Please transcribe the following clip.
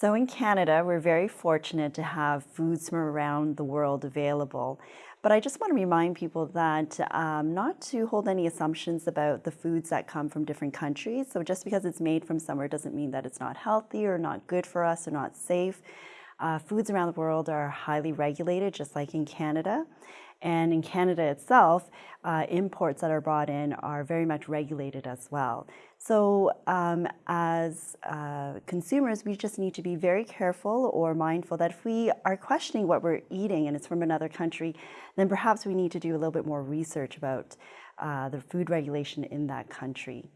So in Canada, we're very fortunate to have foods from around the world available. But I just want to remind people that um, not to hold any assumptions about the foods that come from different countries. So just because it's made from somewhere doesn't mean that it's not healthy or not good for us or not safe. Uh, foods around the world are highly regulated, just like in Canada. And in Canada itself, uh, imports that are brought in are very much regulated as well. So um, as uh, consumers, we just need to be very careful or mindful that if we are questioning what we're eating and it's from another country, then perhaps we need to do a little bit more research about uh, the food regulation in that country.